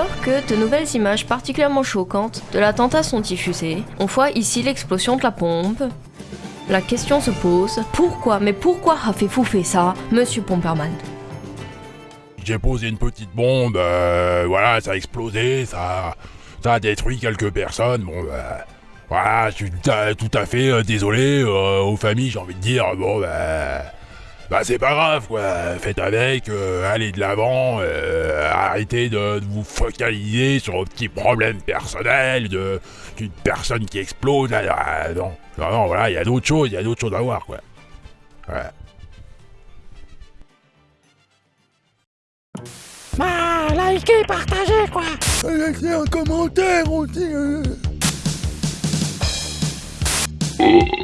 Alors que de nouvelles images particulièrement choquantes de l'attentat sont diffusées, on voit ici l'explosion de la pompe. La question se pose, pourquoi, mais pourquoi avez-vous fait ça, monsieur Pomperman J'ai posé une petite bombe, euh, voilà, ça a explosé, ça, a détruit quelques personnes, bon, bah, voilà, je suis tout à, fait euh, désolé aux familles, j'ai envie de dire, bon, bah, bah c'est pas grave, quoi, faites avec, allez de l'avant, arrêtez de, de vous focaliser sur vos petits problèmes personnels, de d'une personne qui explose, là, ah, non, non, non, voilà, il y a d'autres choses, il y a d'autres choses à voir, quoi. Ouais. Bah, likez, partagez, quoi. Laissez un commentaire aussi. euh. Oh.